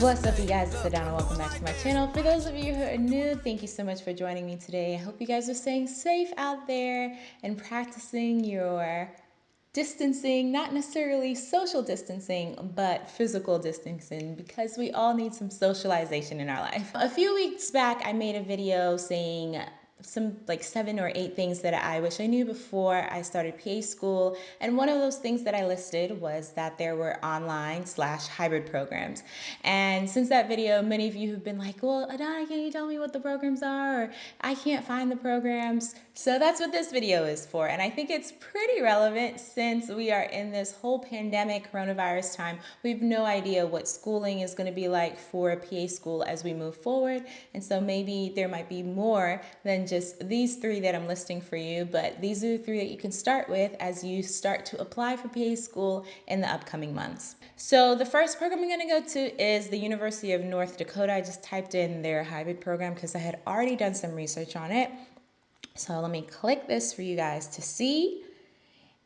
What's up you guys, it's Adana. Welcome back to my channel. For those of you who are new, thank you so much for joining me today. I hope you guys are staying safe out there and practicing your distancing, not necessarily social distancing, but physical distancing because we all need some socialization in our life. A few weeks back, I made a video saying some like seven or eight things that I wish I knew before I started PA school. And one of those things that I listed was that there were online slash hybrid programs. And since that video, many of you have been like, well, Adana, can you tell me what the programs are? Or I can't find the programs. So that's what this video is for. And I think it's pretty relevant since we are in this whole pandemic coronavirus time. We have no idea what schooling is going to be like for a PA school as we move forward. And so maybe there might be more than just these three that I'm listing for you, but these are the three that you can start with as you start to apply for PA school in the upcoming months. So the first program I'm to go to is the University of North Dakota. I just typed in their hybrid program because I had already done some research on it. So let me click this for you guys to see.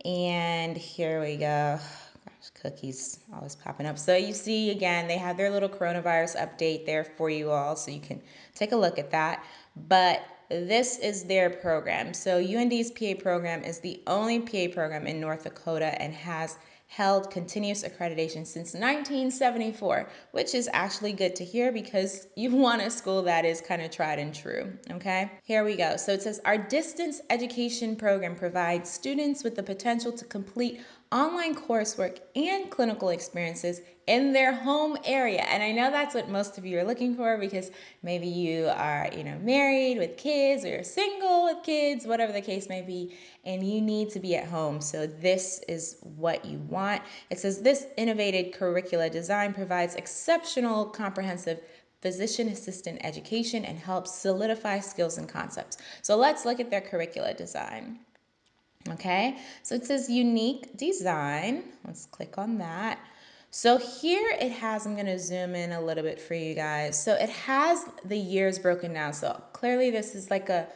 And here we go. Cookies always popping up. So you see again, they have their little coronavirus update there for you all. So you can take a look at that. But this is their program. So UND's PA program is the only PA program in North Dakota and has held continuous accreditation since 1974, which is actually good to hear because you want a school that is kind of tried and true, okay? Here we go. So it says, our distance education program provides students with the potential to complete online coursework and clinical experiences in their home area. And I know that's what most of you are looking for because maybe you are, you know, married with kids or you're single with kids, whatever the case may be, and you need to be at home. So this is what you want. It says this innovative curricula design provides exceptional comprehensive physician assistant education and helps solidify skills and concepts. So let's look at their curricula design. Okay, so it says unique design. Let's click on that. So here it has, I'm to zoom in a little bit for you guys. So it has the years broken down. So clearly this is like a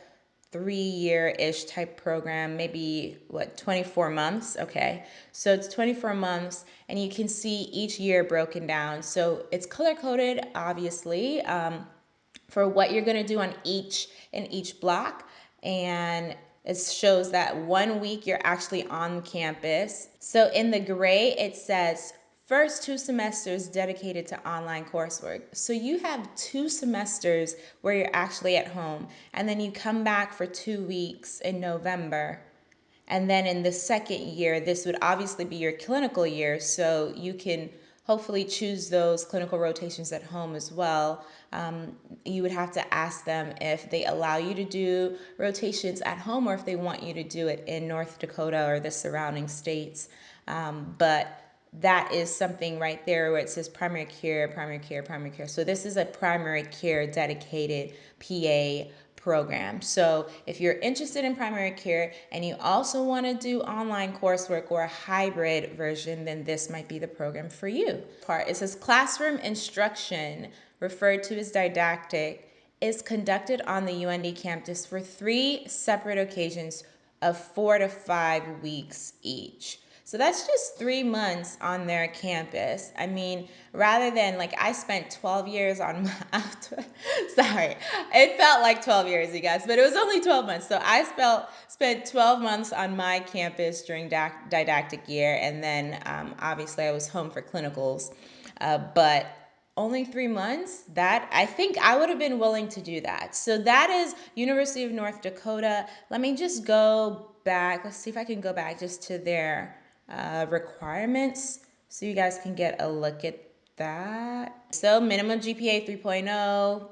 three year-ish type program, maybe what, 24 months? Okay, so it's 24 months and you can see each year broken down. So it's color coded, obviously, um, for what you're gonna do on each, in each block. And it shows that one week you're actually on campus. So in the gray, it says first two semesters dedicated to online coursework. So you have two semesters where you're actually at home, and then you come back for two weeks in November. And then in the second year, this would obviously be your clinical year, so you can hopefully choose those clinical rotations at home as well. Um, you would have to ask them if they allow you to do rotations at home or if they want you to do it in North Dakota or the surrounding states. Um, but that is something right there where it says primary care, primary care, primary care. So this is a primary care dedicated PA program. So if you're interested in primary care and you also want to do online coursework or a hybrid version, then this might be the program for you. Part it says classroom instruction, referred to as didactic, is conducted on the UND campus for three separate occasions of four to five weeks each. So that's just three months on their campus. I mean, rather than like I spent 12 years on my, sorry, it felt like 12 years, you guys, but it was only 12 months. So I spent, spent 12 months on my campus during didactic year. And then um, obviously I was home for clinicals. Uh, but only three months that i think i would have been willing to do that so that is university of north dakota let me just go back let's see if i can go back just to their uh, requirements so you guys can get a look at that. So minimum GPA 3.0,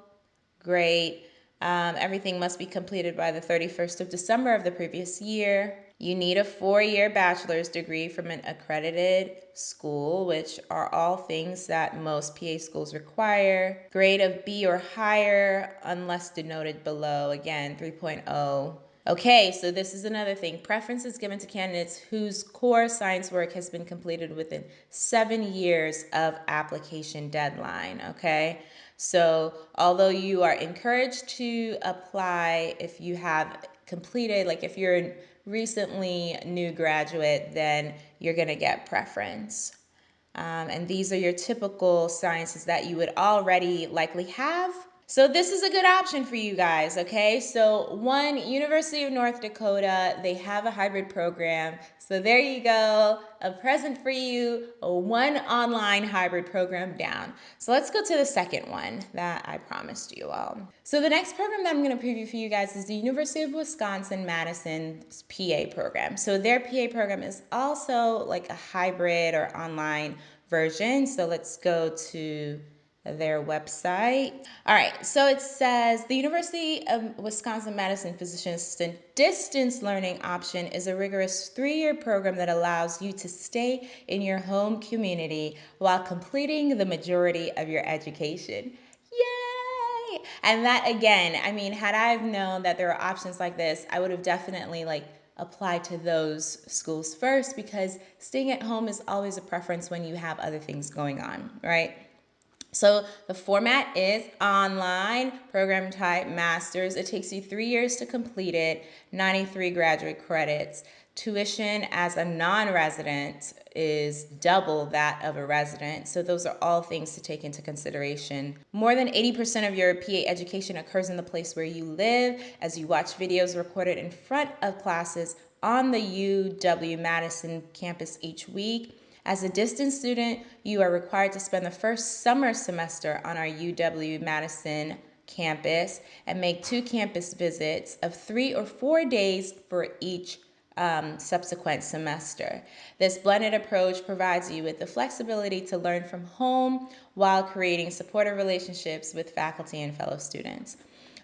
great. Um, everything must be completed by the 31st of December of the previous year. You need a four-year bachelor's degree from an accredited school, which are all things that most PA schools require. Grade of B or higher, unless denoted below. Again, 3.0 Okay, so this is another thing. Preference is given to candidates whose core science work has been completed within seven years of application deadline, okay? So although you are encouraged to apply if you have completed, like if you're a recently new graduate, then you're gonna get preference. Um, and these are your typical sciences that you would already likely have so this is a good option for you guys, okay? So one, University of North Dakota, they have a hybrid program. So there you go, a present for you, a one online hybrid program down. So let's go to the second one that I promised you all. So the next program that I'm gonna preview for you guys is the University of Wisconsin-Madison's PA program. So their PA program is also like a hybrid or online version. So let's go to their website. All right, so it says the University of Wisconsin Madison Physician Assistant Distance Learning Option is a rigorous three year program that allows you to stay in your home community while completing the majority of your education. Yay! And that again, I mean, had I have known that there are options like this, I would have definitely like applied to those schools first because staying at home is always a preference when you have other things going on, right? So the format is online, program type, master's. It takes you three years to complete it, 93 graduate credits. Tuition as a non-resident is double that of a resident. So those are all things to take into consideration. More than 80% of your PA education occurs in the place where you live as you watch videos recorded in front of classes on the UW-Madison campus each week. As a distance student, you are required to spend the first summer semester on our UW-Madison campus and make two campus visits of three or four days for each um, subsequent semester. This blended approach provides you with the flexibility to learn from home while creating supportive relationships with faculty and fellow students.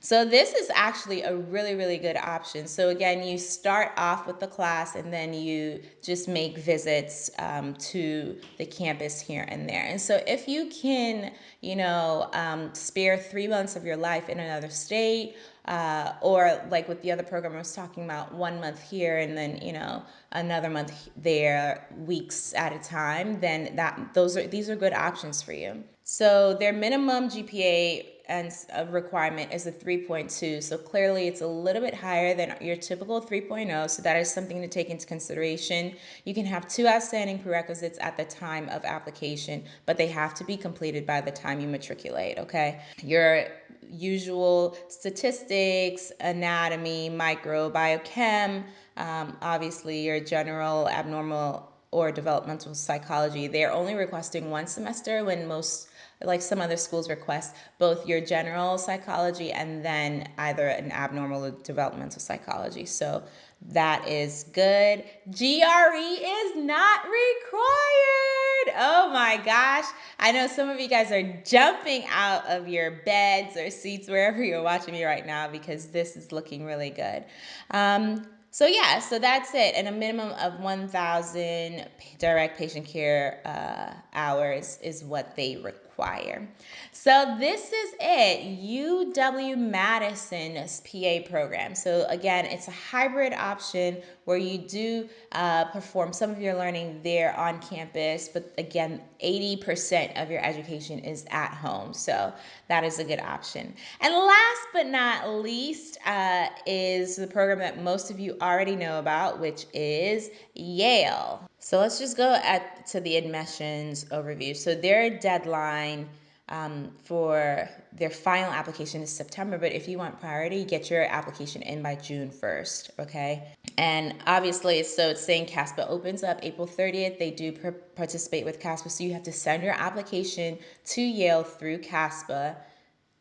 So this is actually a really, really good option. So again, you start off with the class and then you just make visits um, to the campus here and there. And so if you can, you know, um, spare three months of your life in another state, uh, or like with the other program I was talking about, one month here and then you know another month there, weeks at a time, then that those are these are good options for you. So their minimum GPA and a requirement is a 3.2. So clearly it's a little bit higher than your typical 3.0. So that is something to take into consideration. You can have two outstanding prerequisites at the time of application, but they have to be completed by the time you matriculate, okay? Your usual statistics, anatomy, micro, biochem, um, obviously your general abnormal or developmental psychology. They're only requesting one semester when most like some other schools request both your general psychology and then either an abnormal or developmental psychology. So that is good. GRE is not required. Oh my gosh. I know some of you guys are jumping out of your beds or seats wherever you're watching me right now because this is looking really good. Um, so yeah, so that's it. And a minimum of 1,000 direct patient care uh, hours is what they require require. So this is it, UW-Madison's PA program. So again, it's a hybrid option where you do uh, perform some of your learning there on campus, but again, 80% of your education is at home. So that is a good option. And last but not least uh, is the program that most of you already know about, which is Yale. So let's just go at to the admissions overview. So their deadline um, for their final application is September, but if you want priority, get your application in by June 1st, okay? And obviously, so it's saying CASPA opens up April 30th. They do participate with CASPA, so you have to send your application to Yale through CASPA.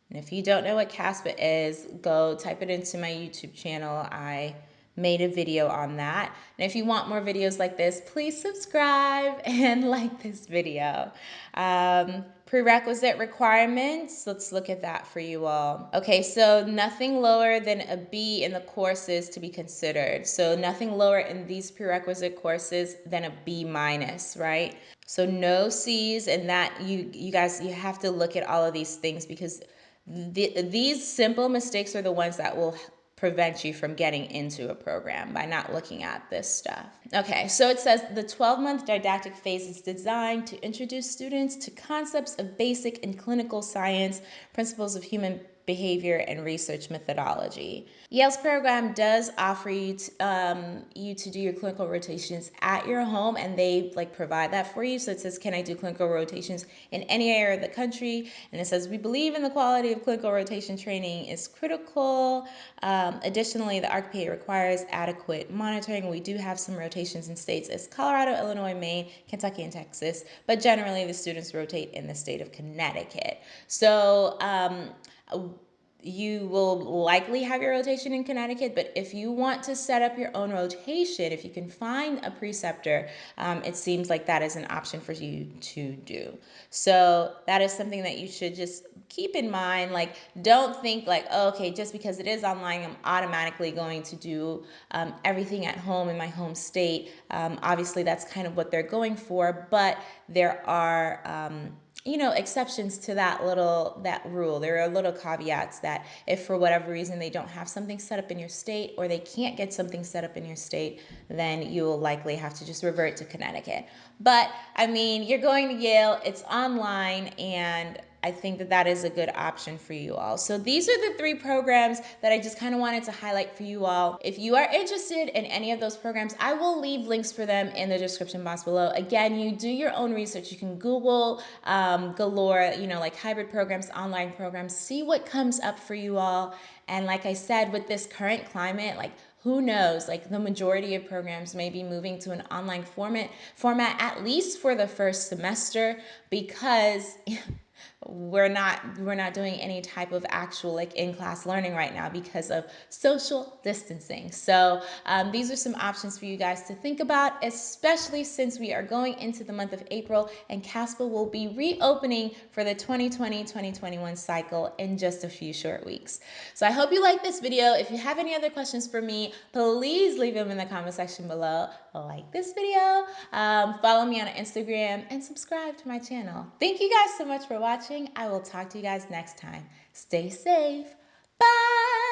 And if you don't know what CASPA is, go type it into my YouTube channel. I made a video on that. And if you want more videos like this, please subscribe and like this video. Um, prerequisite requirements, let's look at that for you all. Okay, so nothing lower than a B in the courses to be considered. So nothing lower in these prerequisite courses than a B minus, right? So no C's and that you, you guys, you have to look at all of these things because the, these simple mistakes are the ones that will prevent you from getting into a program by not looking at this stuff. Okay, so it says the 12 month didactic phase is designed to introduce students to concepts of basic and clinical science, principles of human behavior, and research methodology. Yale's program does offer you to, um, you to do your clinical rotations at your home, and they like provide that for you. So it says, "Can I do clinical rotations in any area of the country?" And it says, "We believe in the quality of clinical rotation training is critical. Um, additionally, the ARCPA requires adequate monitoring. We do have some rotations in states as Colorado, Illinois, Maine, Kentucky, and Texas, but generally the students rotate in the state of Connecticut. So." Um, you will likely have your rotation in Connecticut, but if you want to set up your own rotation, if you can find a preceptor, um, it seems like that is an option for you to do. So that is something that you should just keep in mind. Like, don't think like, oh, okay, just because it is online, I'm automatically going to do um, everything at home in my home state. Um, obviously, that's kind of what they're going for, but there are um, you know exceptions to that little that rule. There are little caveats that if for whatever reason they don't have something set up in your state or they can't get something set up in your state then you will likely have to just revert to connecticut. But i mean you're going to yale it's online and I think that that is a good option for you all. So these are the three programs that I just kind of wanted to highlight for you all. If you are interested in any of those programs, I will leave links for them in the description box below. Again, you do your own research. You can Google um, galore, you know, like hybrid programs, online programs, see what comes up for you all. And like I said, with this current climate, like who knows like the majority of programs may be moving to an online format format at least for the first semester because we're not we're not doing any type of actual like in-class learning right now because of social distancing. So um, these are some options for you guys to think about especially since we are going into the month of april and caspa will be reopening for the 2020-2021 cycle in just a few short weeks. So i hope you like this video. If you have any other questions for me please leave them in the comment section below. Like this video. Um, follow me on instagram and subscribe to my channel. Thank you guys so much for watching I will talk to you guys next time. Stay safe. Bye.